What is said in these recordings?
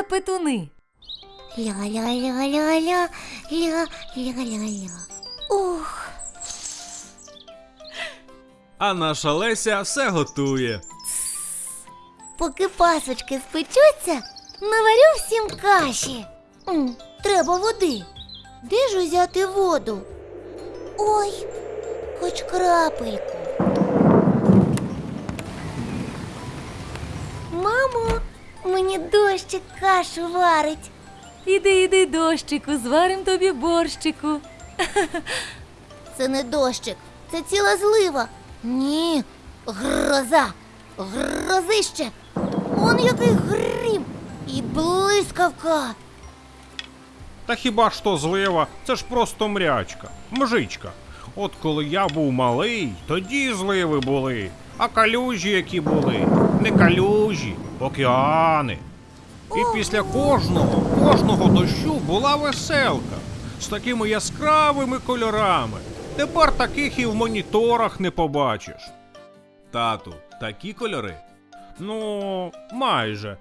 Лепетуни. Ля-ля-ля-ля-ля, ля-ля-ля-ля. Ух, А наша Леся все готує. поки пасочки спечуться, наварю всім каші. М, треба води. Де ж узяти воду? Ой, хоч крапельку. Мені дощик кашу варить. Іди, іди, дощику, зварим тобі борщику. Це не дощик, це ціла злива. Ні, гроза, грозище. Он який грім і блискавка. Та хіба ж то злива? Це ж просто мрячка, мжичка. От коли я був малий, тоді зливи були, а калюжі які були, не калюжі, океани. І після кожного, кожного дощу була веселка з такими яскравими кольорами. Тепер таких і в моніторах не побачиш. Тату, такі кольори? Ну, майже.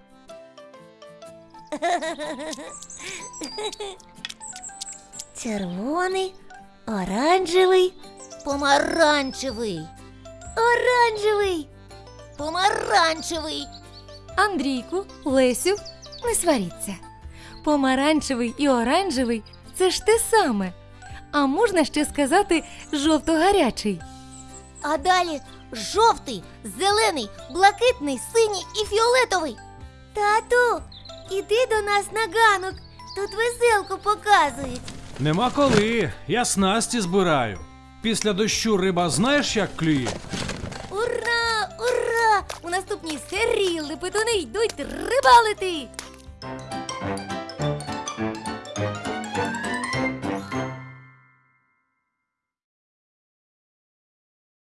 Червоний, оранжевий, помаранчевий. Оранжевий, помаранчевий. Андрійку, Лесю, не сваріться. Помаранчевий і оранжевий це ж те саме. А можна ще сказати жовто-гарячий. А далі жовтий, зелений, блакитний, синій і фіолетовий. Тату, іди до нас на ганок. Тут веселку показують. Нема коли, я снасті збираю. Після дощу риба знаєш, як клює? Ура! Ура! У наступній серії лепетуни йдуть рибалити!